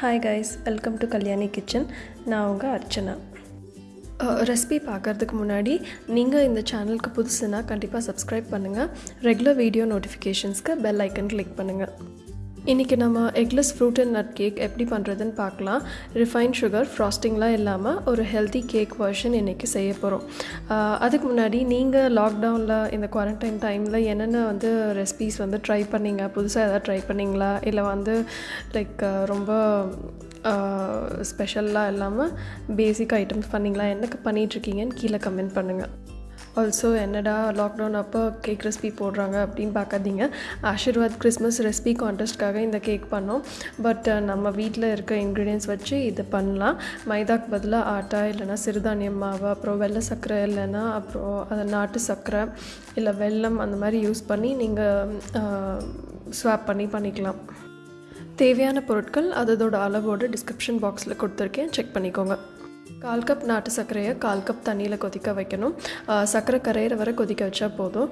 Hi guys welcome to Kalyani kitchen நான் உங்கள் Archana. Recipe பார்க்குறதுக்கு முன்னாடி நீங்கள் இந்த சேனலுக்கு புதுசுன்னா கண்டிப்பாக சப்ஸ்கிரைப் பண்ணுங்கள் ரெகுலர் வீடியோ நோட்டிஃபிகேஷன்ஸ்க்கு பெல் ஐக்கன் கிளிக் பண்ணுங்கள் இன்றைக்கி நம்ம eggless fruit and nut cake எப்படி பண்ணுறதுன்னு பார்க்கலாம். ரிஃபைன் சுகர் ஃப்ராஸ்டிங்லாம் இல்லாமல் ஒரு ஹெல்த்தி கேக் வெர்ஷன் இன்றைக்கி செய்ய போகிறோம் அதுக்கு முன்னாடி நீங்கள் லாக்டவுனில் இந்த குவாரண்டைன் டைமில் என்னென்ன வந்து ரெசிபீஸ் வந்து ட்ரை பண்ணீங்க? புதுசாக எதாவது ட்ரை பண்ணிங்களா? இல்லை வந்து லைக் ரொம்ப ஸ்பெஷல்லாம் இல்லாமல் பேசிக் ஐட்டம்ஸ் பண்ணிங்களா? என்னக்கு பண்ணிகிட்ருக்கீங்கன்னு கீழே கமெண்ட் பண்ணுங்கள் ஆல்சோ என்னடா லாக்டவுன் அப்போ கேக் ரெசிபி போடுறாங்க அப்படின்னு பார்க்காதீங்க. ஆஷிர்வாத் கிறிஸ்மஸ் ரெசிபி கான்டெஸ்ட்காக இந்த கேக் பண்ணோம். பட் நம்ம வீட்டில் இருக்க இன்க்ரீடியன்ஸ் வச்சு இது பண்ணலாம். மைதாக்கு பதிலாக ஆட்டா இல்லைனா சிறுதானியம் மாவு அப்புறம் வெள்ளை சர்க்கரை இல்லைன்னா அப்புறம் அதை நாட்டு சர்க்கரை இல்லை வெல்லம் அந்த மாதிரி யூஸ் பண்ணி நீங்கள் ஸ்வாப் பண்ணி பண்ணிக்கலாம். தேவையான பொருட்கள் அதோட அளவோடு டிஸ்கிரிப்ஷன் பாக்ஸில் கொடுத்துருக்கேன். செக் பண்ணிக்கோங்க. கால் கப் நாட்டு சர்க்கரையை கால் கப் தண்ணியில் கொதிக்க வைக்கணும். சர்க்கரை கரையிற வரை கொதிக்க வச்சா போதும்.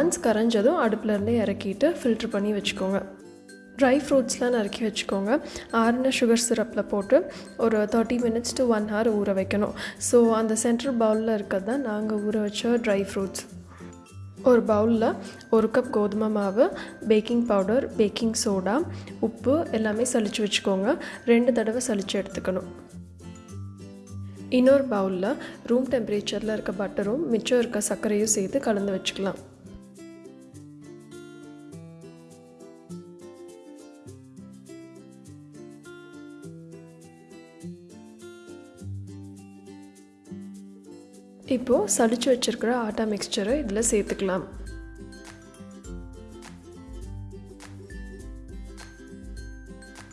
ஒன்ஸ் கரைஞ்சதும் அடுப்புலேருந்து இறக்கிட்டு ஃபில்ட்ரு பண்ணி வச்சுக்கோங்க. ட்ரை ஃப்ரூட்ஸ்லாம் நறுக்கி வச்சுக்கோங்க. ஆறுன சுகர் சிரப்பில் போட்டு ஒரு thirty minutes to one hour ஊற வைக்கணும். ஸோ அந்த சென்ட்ரல் பவுலில் இருக்கிறது தான் நாங்கள் ஊற வச்ச ட்ரை ஃப்ரூட்ஸ் ஒரு பவுலில் ஒரு கப் கோதுமை மாவு பேக்கிங் பவுடர் பேக்கிங் சோடா உப்பு எல்லாமே சளிச்சு வச்சுக்கோங்க. ரெண்டு தடவை சளிச்சு எடுத்துக்கணும். இன்னொரு பவுலில் ரூம் டெம்பரேச்சரில் இருக்க பட்டரும் மிச்சம் இருக்க சர்க்கரையும் சேர்த்து கலந்து வச்சுக்கலாம். இப்போது சளிச்சு வச்சுருக்கிற ஆட்டா மிக்சரை இதில் சேர்த்துக்கலாம்.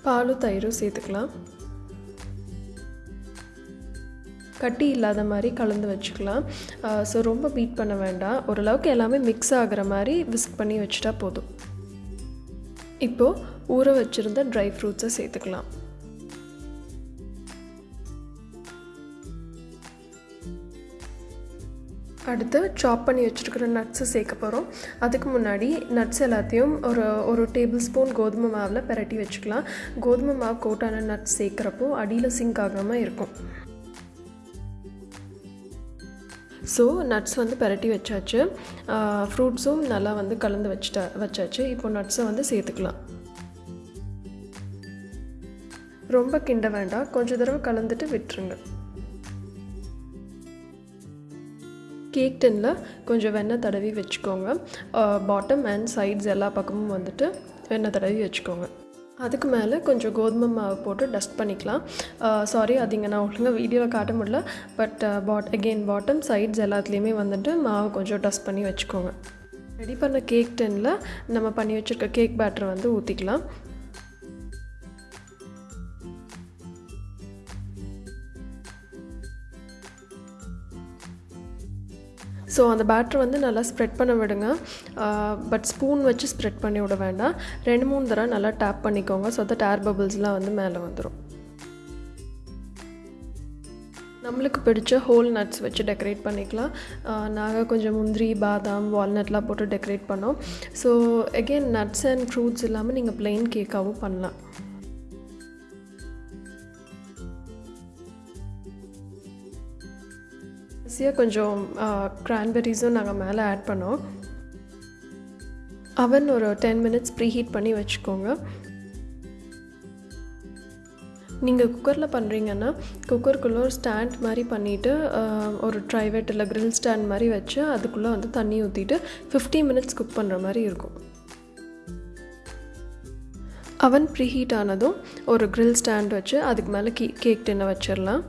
பாலும் தயிரும் சேர்த்துக்கலாம். கட்டி இல்லாத மாதிரி கலந்து வச்சுக்கலாம். ஸோ ரொம்ப பீட் பண்ண வேண்டாம். ஓரளவுக்கு எல்லாமே மிக்ஸ் ஆகிற மாதிரி விஸ்க் பண்ணி வச்சுட்டா போதும். இப்போது ஊற வச்சுருந்த ட்ரை ஃப்ரூட்ஸை சேர்த்துக்கலாம். அடுத்து சாப் பண்ணி வச்சுருக்கிற நட்ஸை சேர்க்க போகிறோம் அதுக்கு முன்னாடி நட்ஸ் எல்லாத்தையும் ஒரு ஒரு டேபிள் ஸ்பூன் கோதுமை மாவில் பெரட்டி வச்சுக்கலாம். கோதுமை மாவு கோட்டான நட்ஸ் சேர்க்குறப்போ அடியில் சிங்க் ஆகாமல் இருக்கும். ஸோ நட்ஸ் வந்து பரட்டி வச்சாச்சு. ஃப்ரூட்ஸும் நல்லா வந்து கலந்து வச்சுட்டா வச்சாச்சு. இப்போ நட்ஸை வந்து சேர்த்துக்கலாம். ரொம்ப கிண்ட வேண்டாம். கொஞ்சம் தடவை கலந்துட்டு விட்டுருங்க. கேக் டின்னில் கொஞ்சம் வெண்ணெய் தடவி வச்சுக்கோங்க. பாட்டம் அண்ட் சைட்ஸ் எல்லா பக்கமும் வந்துட்டு வெண்ணெய் தடவி வச்சுக்கோங்க. அதுக்கு மேலே கொஞ்சம் கோதுமை மாவு போட்டு டஸ்ட் பண்ணிக்கலாம். சாரி அது இங்கே நான் ஒழுங்காக வீடியோவில் காட்ட முடியல. But pot again bottom sides எல்லாத்துலேயுமே வந்துட்டு மாவு கொஞ்சம் டஸ்ட் பண்ணி வச்சுக்கோங்க. ரெடி பண்ண கேக் டென்னில் நம்ம பண்ணி வச்சுருக்க கேக் பேட்டர் வந்து ஊற்றிக்கலாம் ஸோ அந்த பேட்டர் வந்து நல்லா ஸ்ப்ரெட் பண்ண விடுங்க. பட் ஸ்பூன் வச்சு ஸ்ப்ரெட் பண்ணி விட வேண்டாம். ரெண்டு மூணு தடவை நல்லா டேப் பண்ணிக்கோங்க. ஸோ தட் ஏர் பபிள்ஸ்லாம் வந்து மேலே வந்துடும் நம்மளுக்கு பிடிச்ச ஹோல் நட்ஸ் வச்சு டெக்கரேட் பண்ணிக்கலாம். நாங்கள் கொஞ்சம் முந்திரி பாதாம் வால்நட்லாம் போட்டு டெக்கரேட் பண்ணோம். So again nuts and fruits இல்லாமல் நீங்கள் ப்ளெயின் கேக்காகவும் பண்ணலாம். கடைசியாக கொஞ்சம் கிரான்பெரிஸும் நாங்கள் மேலே ஆட் பண்ணோம். அவன் ஒரு டென் மினிட்ஸ் ப்ரீ ஹீட் பண்ணி வச்சுக்கோங்க. நீங்கள் குக்கரில் பண்ணுறீங்கன்னா குக்கருக்குள்ளே ஒரு ஸ்டாண்ட் மாதிரி பண்ணிவிட்டு ஒரு ட்ரைவேட் இல்லை க்ரில் ஸ்டாண்ட் மாதிரி வச்சு அதுக்குள்ளே வந்து தண்ணி ஊற்றிட்டு ஃபிஃப்டி மினிட்ஸ் குக் பண்ணுற மாதிரி இருக்கும். அவன் ப்ரீ ஹீட் ஆனதும் ஒரு க்ரில் ஸ்டாண்ட் வச்சு அதுக்கு மேலே கீ கேக் டின்னை வச்சிடலாம்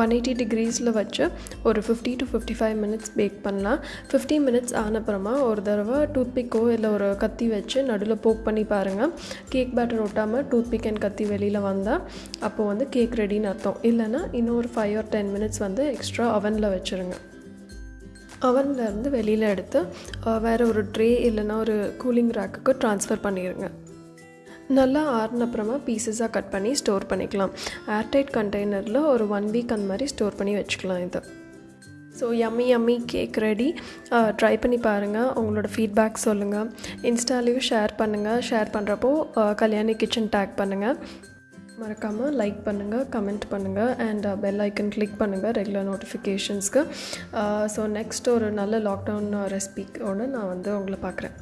ஒன் எயிட்டி டிகிரீஸில் வச்சு ஒரு fifty to fifty five minutes bake பண்ணலாம். ஃபிஃப்டி மினிட்ஸ் ஆனப்புறமா ஒரு தடவை டூத்பிக்கோ இல்லை ஒரு கத்தி வச்சு நடுவில் போக் பண்ணி பாருங்கள் கேக் பேட்டர் ஒட்டாமல் டூத்பிக் அண்ட் கத்தி வெளியில் வந்தால் அப்போது வந்து கேக் ரெடின்னு அர்த்தம். இல்லைன்னா இன்னும் ஒரு ஃபைவ் ஆர் டென் மினிட்ஸ் வந்து எக்ஸ்ட்ரா அவனில் வச்சுருங்க. அவன்லேருந்து வெளியில் எடுத்து வேறு ஒரு ட்ரே இல்லைன்னா ஒரு கூலிங் ரேக்குக்கு ட்ரான்ஸ்ஃபர் பண்ணிடுங்க நல்லா ஆறுனப்புறமா பீசஸாக கட் பண்ணி ஸ்டோர் பண்ணிக்கலாம். ஏர்டைட் கண்டெய்னரில் ஒரு ஒன் வீக் அந்த மாதிரி ஸ்டோர் பண்ணி வச்சுக்கலாம் இது. So yummy yummy cake ready try பண்ணி பாருங்கள் உங்களோட ஃபீட்பேக் சொல்லுங்கள் இன்ஸ்டாலேயும் ஷேர் பண்ணுங்கள் ஷேர் பண்ணுறப்போ கல்யாணி கிச்சன் டேக் பண்ணுங்கள் மறக்காமல் லைக் பண்ணுங்கள் கமெண்ட் பண்ணுங்கள் அண்ட் பெல் ஐக்கன் கிளிக் பண்ணுங்கள் ரெகுலர் நோட்டிஃபிகேஷன்ஸ்க்கு ஸோ நெக்ஸ்ட் ஒரு நல்ல லாக்டவுன் ரெசிபிக்கோடு நான் வந்து உங்களை பார்க்குறேன்.